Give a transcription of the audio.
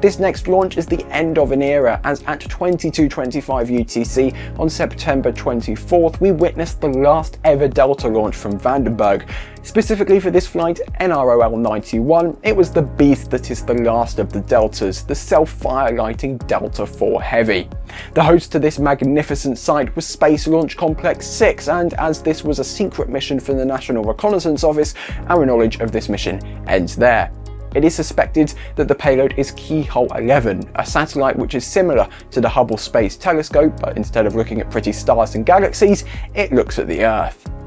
This next launch is the end of an era as at 22.25 UTC on September 24th we witnessed the last ever Delta launch from Vandenberg. Specifically for this flight, NROL 91, it was the beast that is the last of the Deltas, the self-fire lighting Delta IV Heavy. The host to this magnificent site was Space Launch Complex 6 and as this was a secret mission from the National Reconnaissance Office, our knowledge of this mission ends there. It is suspected that the payload is Keyhole 11, a satellite which is similar to the Hubble Space Telescope, but instead of looking at pretty stars and galaxies, it looks at the Earth.